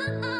啊啊啊！